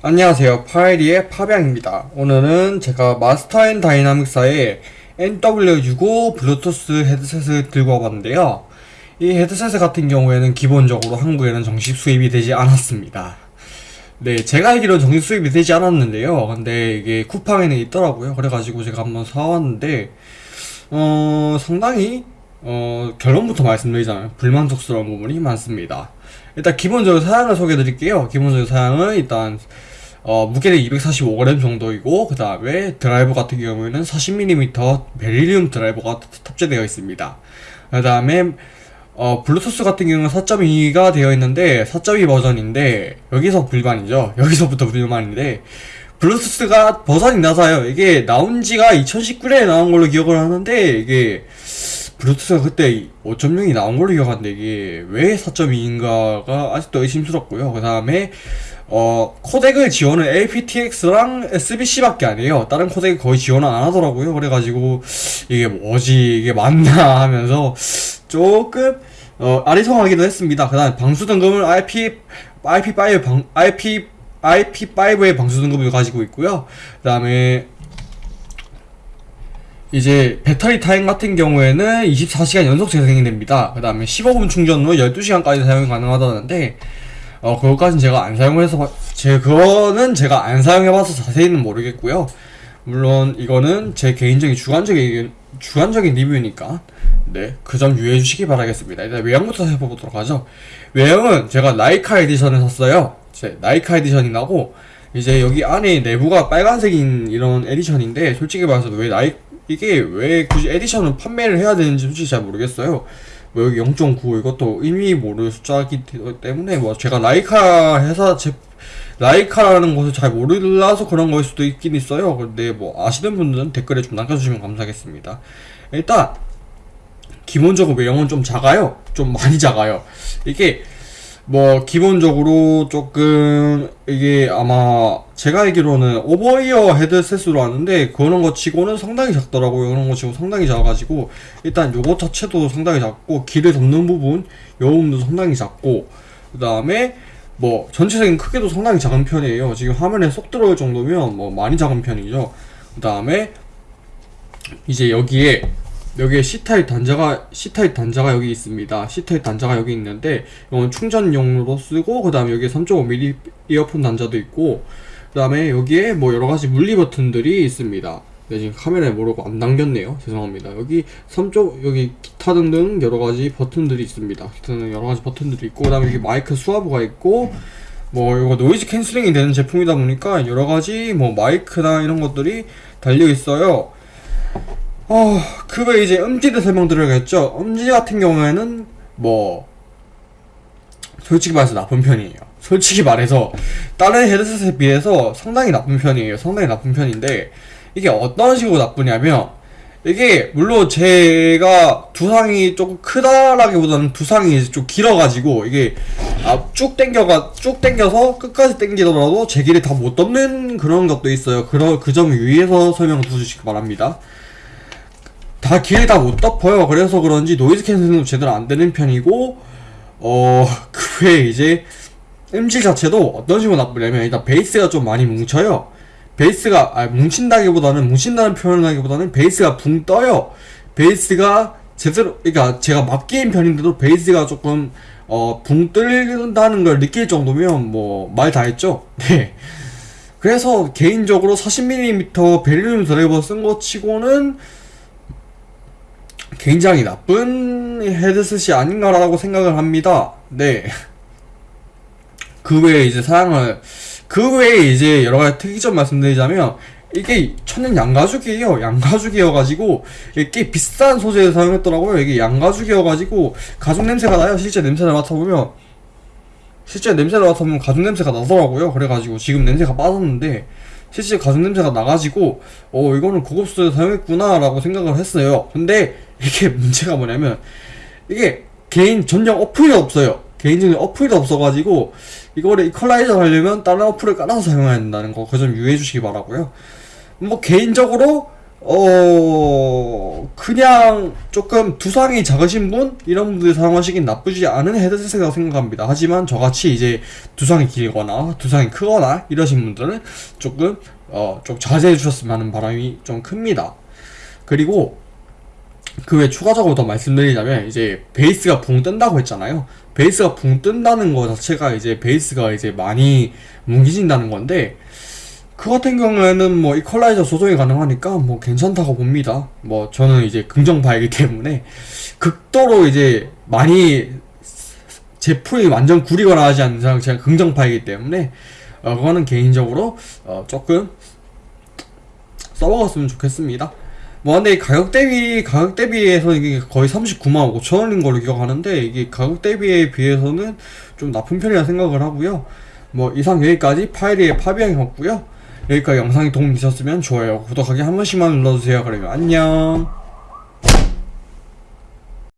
안녕하세요. 파이리의 파병입니다. 오늘은 제가 마스터 앤 다이나믹사의 MW65 블루투스 헤드셋을 들고 와봤는데요. 이 헤드셋 같은 경우에는 기본적으로 한국에는 정식 수입이 되지 않았습니다. 네, 제가 알기로는 정식 수입이 되지 않았는데요. 근데 이게 쿠팡에는 있더라고요. 그래가지고 제가 한번 사왔는데, 어, 상당히, 어, 결론부터 말씀드리자면 불만족스러운 부분이 많습니다. 일단 기본적으로 사양을 소개해 드릴게요. 기본적인 사양은 일단 어, 무게는 245g 정도이고 그 다음에 드라이버 같은 경우에는 40mm 베릴리움 드라이버가 탑재되어 있습니다. 그 다음에 어, 블루투스 같은 경우는 4.2가 되어 있는데 4.2 버전인데 여기서 불만이죠. 여기서부터 불만인데 블루투스가 버전이 낮아요. 이게 나온 지가 2019년에 나온 걸로 기억을 하는데 이게 블루투스가 그때 5.0이 나온 걸로 기억하는데 이게 왜 4.2인가가 아직도 의심스럽고요. 그 다음에 어 코덱을 지원은 aptx랑 SBC밖에 안 해요. 다른 코덱 거의 지원을 안 하더라고요. 그래가지고 이게 뭐지 이게 맞나 하면서 조금 어 아리송하기도 했습니다. 그 다음에 방수 등급은 IP IP5 방 IP IP5의 방수 등급을 가지고 있고요. 그 다음에 이제 배터리 타임 같은 경우에는 24시간 연속 재생이 됩니다. 그 다음에 15분 충전으로 12시간까지 사용이 가능하다는데, 어, 그것까진 제가 안 사용해서, 제, 그거는 제가 안 사용해봐서 자세히는 모르겠고요. 물론, 이거는 제 개인적인 주관적인, 주관적인 리뷰니까, 네, 그 점 유의해 주시기 바라겠습니다. 일단 외형부터 해보도록 하죠. 외형은 제가 라이카 에디션을 샀어요. 제 라이카 에디션이 나고, 이제 여기 안에 내부가 빨간색인 이런 에디션인데, 솔직히 말해서 왜 라이, 이게 왜 굳이 에디션을 판매를 해야 되는지 솔직히 잘 모르겠어요. 뭐 여기 0.9 이것도 의미 모를 숫자기 때문에 뭐 제가 라이카 회사 제 라이카라는 것을 잘 몰라서 그런 거일 수도 있긴 있어요. 근데 뭐 아시는 분들은 댓글에 좀 남겨주시면 감사하겠습니다. 일단 기본적으로 외형은 좀 작아요. 좀 많이 작아요. 이게 뭐 기본적으로 조금 이게 아마 제가 알기로는 오버이어 헤드셋으로 왔는데 그런 거 치고는 상당히 작더라고요. 그런 거 치고 상당히 작아가지고 일단 요거 자체도 상당히 작고 길을 덮는 부분 요 부분도 상당히 작고 그 다음에 뭐 전체적인 크기도 상당히 작은 편이에요. 지금 화면에 쏙 들어올 정도면 뭐 많이 작은 편이죠. 그 다음에 이제 여기에 여기에 C타입 단자가 C타입 단자가 여기 있습니다. C타입 단자가 여기 있는데 이건 충전용으로 쓰고 그 다음에 여기에 3.5mm 이어폰 단자도 있고 그 다음에 여기에 뭐 여러가지 물리 버튼들이 있습니다. 네, 지금 카메라에 모르고 안 담겼네요. 죄송합니다. 여기 3쪽 여기 기타 등등 여러가지 버튼들이 있습니다. 기타 등 여러가지 버튼들이 있고 그 다음에 여기 마이크 수화부가 있고 뭐 이거 노이즈 캔슬링이 되는 제품이다 보니까 여러가지 뭐 마이크나 이런 것들이 달려 있어요. 어, 그 외에 이제 음질을 설명드려야겠죠. 음질 같은 경우에는 뭐 솔직히 말해서 나쁜 편이에요. 솔직히 말해서 다른 헤드셋에 비해서 상당히 나쁜 편이에요. 상당히 나쁜 편인데 이게 어떤 식으로 나쁘냐면 이게 물론 제가 두상이 조금 크다라기보다는 두상이 좀 길어가지고 이게 아, 쭉 당겨가 쭉 당겨서 끝까지 당기더라도 제 길이 다 못 덮는 그런 것도 있어요. 그런 그점 유의해서 설명 드주시기 바랍니다. 다 길이 다 못 덮어요. 그래서 그런지 noise canceling도 제대로 안 되는 편이고, 어, 그 외에 이제 음질 자체도 어떤 식으로 나쁘냐면 일단 베이스가 좀 많이 뭉쳐요. 베이스가, 아, 뭉친다기보다는, 뭉친다는 표현을 하기보다는 베이스가 붕 떠요. 베이스가 제대로, 그러니까 제가 막귀인 편인데도 베이스가 조금, 어, 붕 뜬다는 걸 느낄 정도면 뭐, 말 다 했죠? 네. 그래서 개인적으로 40mm 베릴륨 드라이버 쓴 거 치고는 굉장히 나쁜 헤드셋이 아닌가라고 생각을 합니다. 네. 그 외에 이제 사양을, 그 외에 이제 여러 가지 특이점 말씀드리자면, 이게 천연 양가죽이에요. 양가죽이어가지고, 이게 꽤 비싼 소재를 사용했더라고요. 이게 양가죽이어가지고, 가죽 냄새가 나요. 실제 냄새를 맡아보면. 실제 냄새를 맡아보면 가죽 냄새가 나더라고요. 그래가지고 지금 냄새가 빠졌는데, 실제 가죽 냄새가 나가지고 어 이거는 고급 소재 사용했구나 라고 생각을 했어요. 근데 이게 문제가 뭐냐면 이게 개인 전용 어플이 없어요. 개인적인 어플이 없어가지고 이거를 이퀄라이저 하려면 다른 어플을 깔아서 사용해야 된다는 거 그 점 유의해 주시기 바라고요. 뭐 개인적으로 어 그냥 조금 두상이 작으신 분 이런 분들이 사용하시긴 나쁘지 않은 헤드셋이라고 생각합니다. 하지만 저같이 이제 두상이 길거나 두상이 크거나 이러신 분들은 조금 어좀 자제해 주셨으면 하는 바람이 좀 큽니다. 그리고 그 외 추가적으로 더 말씀드리자면 이제 베이스가 붕 뜬다고 했잖아요. 베이스가 붕 뜬다는 거 자체가 이제 베이스가 이제 많이 뭉개진다는 건데 그 같은 경우에는 뭐 이퀄라이저 조정이 가능하니까 뭐 괜찮다고 봅니다. 뭐 저는 이제 긍정파이기 때문에 극도로 이제 많이 제품이 완전 구리거나 하지 않는 이상 제가 긍정파이기 때문에 어 그거는 개인적으로 어 조금 써먹었으면 좋겠습니다. 뭐 근데 가격 대비 가격 대비해서 이게 거의 39만 5천 원인 걸로 기억하는데 이게 가격 대비에 비해서는 좀 나쁜 편이라 생각을 하고요. 뭐 이상 여기까지 파이리의 파비앙이었고요. 여기까지 영상이 도움이 되셨으면 좋아요, 구독하기 한 번씩만 눌러주세요. 그러면 안녕.